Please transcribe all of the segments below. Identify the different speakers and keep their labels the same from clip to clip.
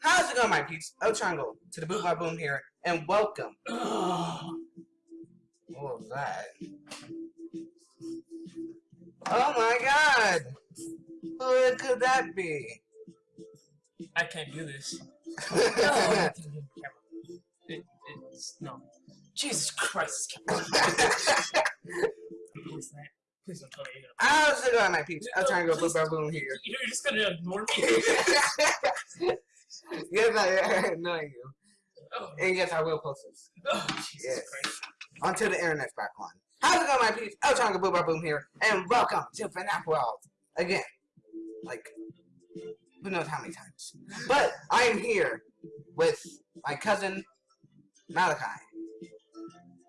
Speaker 1: How's it going, my peeps? El Triangle to the Boot My Boom here, and welcome. what was that? Oh my god! Who could that be?
Speaker 2: I can't do this. no, I can't do. It, it's no. Jesus Christ! Please. Don't tell me you're gonna.
Speaker 1: How's it going, my peeps? El Triangle Boot My Boom here.
Speaker 2: You're just gonna ignore me.
Speaker 1: yes, I know you.
Speaker 2: Oh,
Speaker 1: And yes, I will post this.
Speaker 2: oh Jesus
Speaker 1: Yes.
Speaker 2: Christ!
Speaker 1: Onto the internet's back on. How's it going, my peeps? El Boot My Boom here, and welcome to FNAF World. Again. Like, who knows how many times. But I am here with my cousin, Malachi.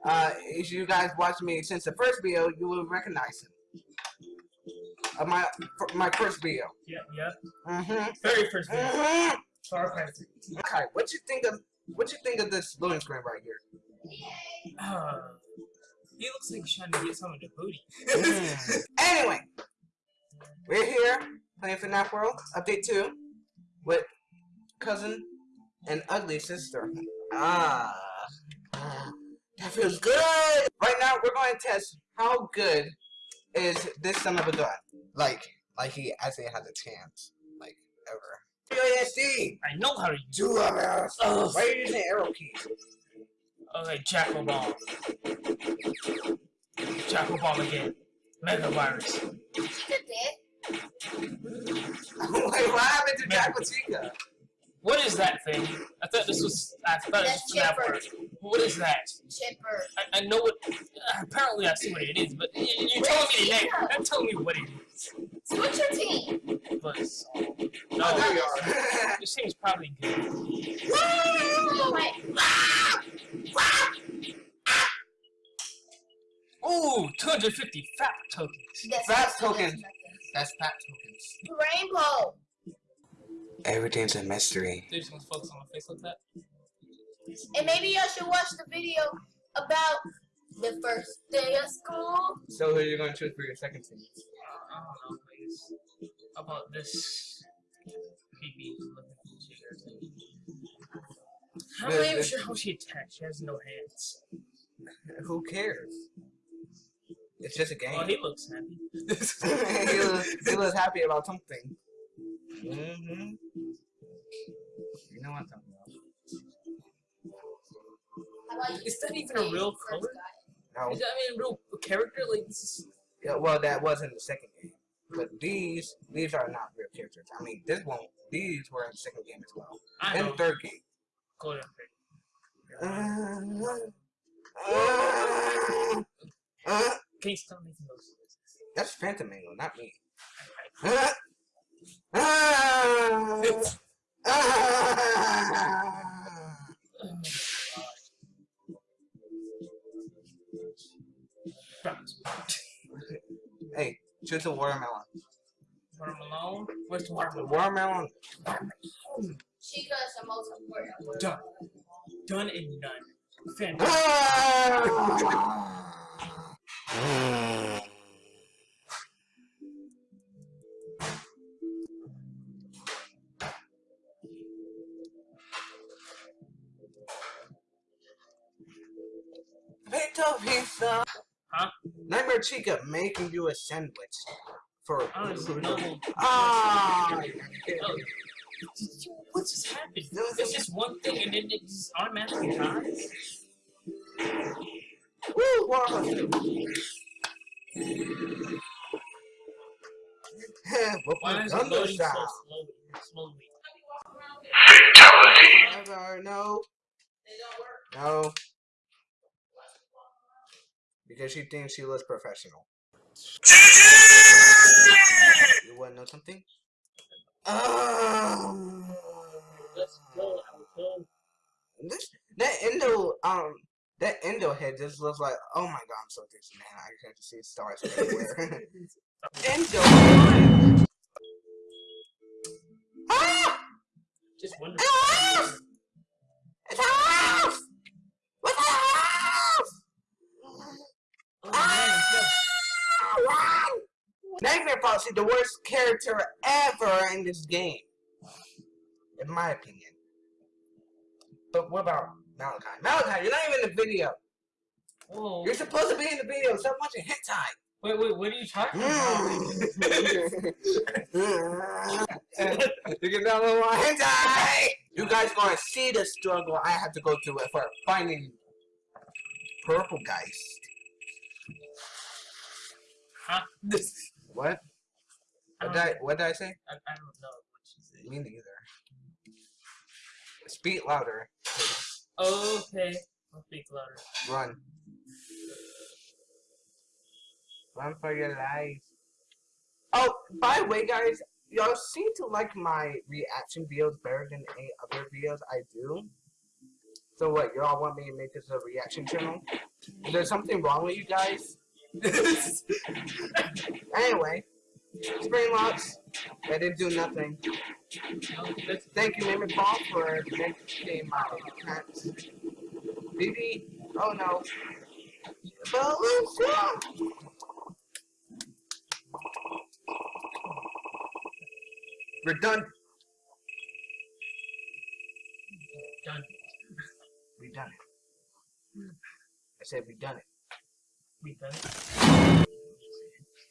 Speaker 1: Uh, if you guys watched me since the first video, you will recognize him. Uh, my my first video.
Speaker 2: Yeah, yeah.
Speaker 1: Mm-hmm.
Speaker 2: Very first video.
Speaker 1: Mm-hmm.
Speaker 2: Far Cry 3.
Speaker 1: Okay, what you think of what you think of this loading screen right here?
Speaker 2: Uh, he looks like he's trying to get some of the booty.
Speaker 1: Mm. anyway, we're here playing FNAF World Update 2 with cousin and ugly sister. Ah, that feels good. Right now, we're going to test how good is this son of a gun. Like, like he actually has a chance. Like, ever. UASD!
Speaker 2: I know how to use
Speaker 1: Two of us!
Speaker 2: Ugh.
Speaker 1: Why are you using arrow keys?
Speaker 2: Okay, Jackal Bomb. Jackal Bomb again. Mega Virus.
Speaker 1: Wait, what happened to Jack Chica?
Speaker 2: What is that thing? I thought this was. I thought it was
Speaker 3: That's
Speaker 2: FNAF
Speaker 3: Chipper.
Speaker 2: World. What is that?
Speaker 3: Chipper.
Speaker 2: I, I know what. Apparently, I see what it is, but y- y- you're telling me the name. Don't tell me what it is.
Speaker 3: Switch your team.
Speaker 2: But it's, uh,
Speaker 1: Oh,
Speaker 2: no,
Speaker 1: there you are.
Speaker 2: this seems probably good. Ooh, 250 fat tokens.
Speaker 3: That's
Speaker 1: Fat
Speaker 3: that's
Speaker 1: token. That's fat tokens.
Speaker 3: Rainbow.
Speaker 1: Everything's a mystery.
Speaker 2: They're just gonna focus on my face like that.
Speaker 3: And maybe y'all should watch the video about the first day of school.
Speaker 1: So who are you going to choose for your second team?
Speaker 2: I don't know, please. About this creepy looking figure thing? I'm not even sure how she attached. She has no hands.
Speaker 1: Who cares? It's just a game.
Speaker 2: Oh, he looks happy.
Speaker 1: he, was, he was happy about something. Mm-hmm. You know what I'm talking about.
Speaker 3: How about you
Speaker 2: Is that even a real color?
Speaker 1: No.
Speaker 2: Is that I mean a real character? Like this is
Speaker 1: Yeah, well, that was in the second game. But these, these are not real characters. I mean, this one, these were in the second game as well.
Speaker 2: I
Speaker 1: And
Speaker 2: know.
Speaker 1: third game.
Speaker 2: Go ahead.
Speaker 1: Uh, uh,
Speaker 2: Can you stop making those noises?
Speaker 1: that's Phantom Mangle, not me. Uh, hey, choose a watermelon.
Speaker 2: Watermelon? Where's the
Speaker 1: The
Speaker 2: watermelon?
Speaker 1: watermelon.
Speaker 3: Chica is the most important word.
Speaker 2: Done. Done and done. Fantastic.
Speaker 1: Pizza, pizza.
Speaker 2: Huh?
Speaker 1: Nightmare Chica making you a sandwich for.
Speaker 2: I don't even know.
Speaker 1: Ah!
Speaker 2: Oh, what just happened? It's just one thing and then it just automatically dies?
Speaker 1: Woo! Wow!
Speaker 2: Why is it
Speaker 1: Thunder
Speaker 2: loading so slowly? slowly?
Speaker 1: Never, no. No. Because she thinks she looks professional. You wanna know something? Um,
Speaker 2: Let's go, Alto.
Speaker 1: this that endo um that endo head just looks like oh my god I'm so dizzy man I can't see stars everywhere. endo. ah!
Speaker 2: Just wonder.
Speaker 1: Ah! It's! What's a house?
Speaker 2: Oh, yeah.
Speaker 1: Nightmare Foxy, the worst character ever in this game. In my opinion. But what about Malachi? Malachi, you're not even in the video.
Speaker 2: Whoa.
Speaker 1: You're supposed to be in the video. Stop watching hentai.
Speaker 2: Wait, wait, what are you talking mm. about?
Speaker 1: you can download my hentai. You guys gonna see the struggle I have to go through for finding purple geist.
Speaker 2: Huh?
Speaker 1: What? What did I, what did I say?
Speaker 2: I, I don't know what you said.
Speaker 1: Me neither. Speak louder. please.
Speaker 2: Okay. I'll speak louder.
Speaker 1: Run. Run for your life. Oh, by the way, guys, y'all seem to like my reaction videos better than any other videos I do. So what, y'all want me to make this a reaction channel? Is there something wrong with you guys? anyway, Spring Locks, I didn't do nothing. Thank you, Mimi Paul, for making my pants. BB, oh no. We're done.
Speaker 2: Done.
Speaker 1: We done it. I said we done it.
Speaker 2: We done it.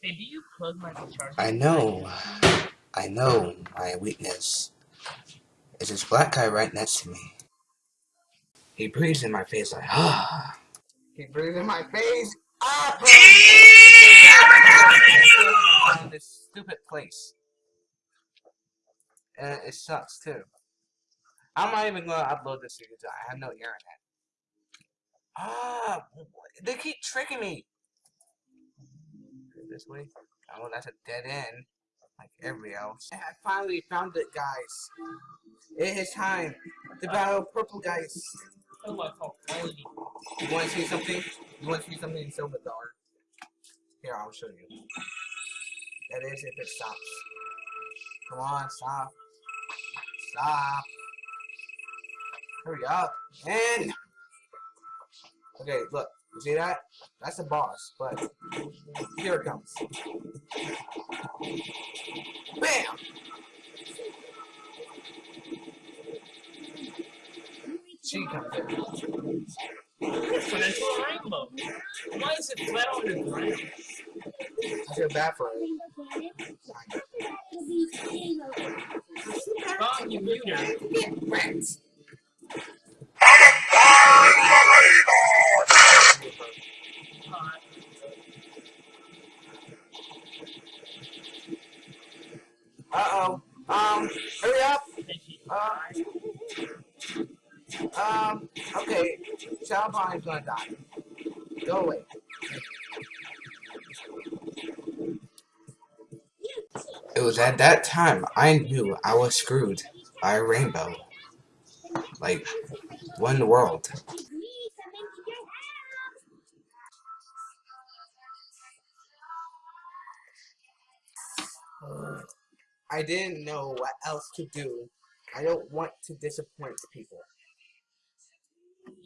Speaker 2: Hey, do you plug my charger?
Speaker 4: I know. I know my weakness. Is this black guy right next to me.
Speaker 1: He breathes in my face like, ah. He breathes in my face. Ah! Found this stupid place. And it sucks too. I'm not even gonna upload this to YouTube. I have no internet. Ah, they keep tricking me. This way. Oh, that's a dead end, like every else. I finally found it, guys. It is time to battle purple guys.
Speaker 2: Oh my god.
Speaker 1: You want to see something? You want to see something in Silver Dark? Here, I'll show you. That is if it stops. Come on, stop. Stop. Hurry up. And okay, look. See that? That's the boss, but here it comes. Bam! She comes in.
Speaker 2: Turn into a rainbow. Why is it flat on the ground?
Speaker 1: I feel bad for her.
Speaker 2: Bob, you mute her.
Speaker 1: Get wrecked.
Speaker 2: Uh,
Speaker 1: Uh-oh. Um, hurry up.
Speaker 2: and she
Speaker 1: Uh, um, okay. Shadowbond is gonna die. Go away.
Speaker 4: It was at that time I knew I was screwed by a rainbow. Like, one world?
Speaker 1: I didn't know what else to do. I don't want to disappoint people.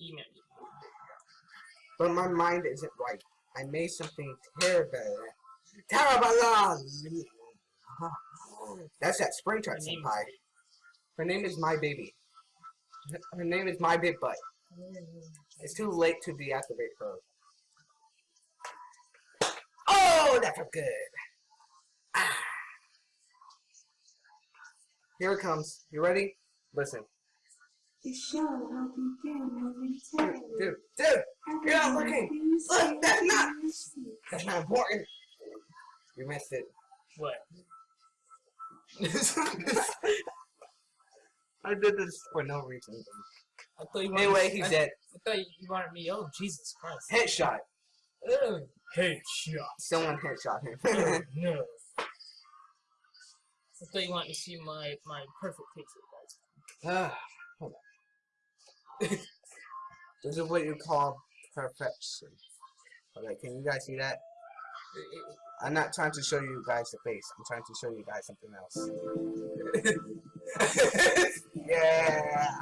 Speaker 2: email.
Speaker 1: But my mind isn't right. I made something terrible. Terrible! That's that Springtrap
Speaker 2: Her
Speaker 1: senpai. Her name is My Baby. Her name is My Big Butt. It's too late to deactivate her. Oh, that felt good. Ah. Here it comes. You ready? Listen.
Speaker 5: The show will begin
Speaker 1: Dude,
Speaker 5: momentarily.
Speaker 1: dude, dude! You're not looking! Look, that's not- That's not important. You missed it.
Speaker 2: What?
Speaker 1: I did this for no reason.
Speaker 2: I thought you wanted
Speaker 1: Anyway, he's
Speaker 2: I,
Speaker 1: dead.
Speaker 2: I thought you wanted me. Oh, Jesus Christ.
Speaker 1: Headshot.
Speaker 2: Ugh. Hey, shot.
Speaker 1: Someone headshot him.
Speaker 2: Oh, no. I thought you wanted to see my, my perfect picture, guys.
Speaker 1: Ah, hold on. this is what you call perfection. Okay, can you guys see that? I'm not trying to show you guys the face. I'm trying to show you guys something else. yeah.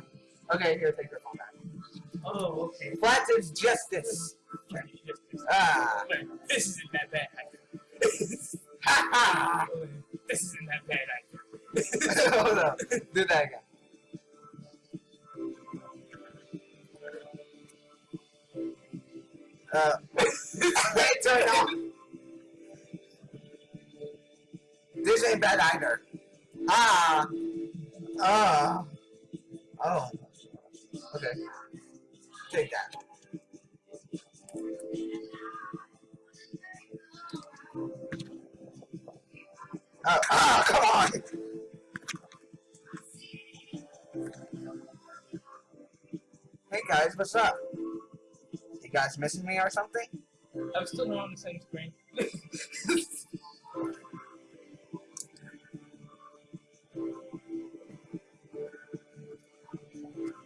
Speaker 1: Okay, here, take your phone back.
Speaker 2: Oh, okay.
Speaker 1: Flat is justice. Ah.
Speaker 2: This isn't that bad.
Speaker 1: Ha ha.
Speaker 2: This isn't that bad.
Speaker 1: Hold up. Do that again. Uh, turn off. This ain't bad either. Ah. Ah. Oh. Okay. Take that. Oh, ah, come on! Hey guys, what's up? Guys missing me or something?
Speaker 2: I'm still not on the same screen.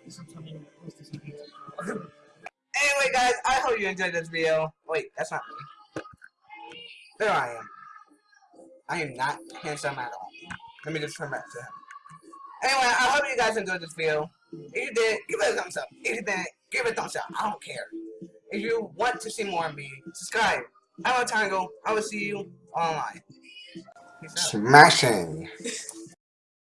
Speaker 2: Sometime post this video.
Speaker 1: Anyway, guys, I hope you enjoyed this video. Wait, that's not me. There I am. I am not handsome at all. Let me just turn back to him. Anyway, I hope you guys enjoyed this video. If you did, give it a thumbs up. If you didn't, give it a thumbs up. I don't care. If you want to see more of me, subscribe. I'm a Tango. I will see you online.
Speaker 4: Smashing.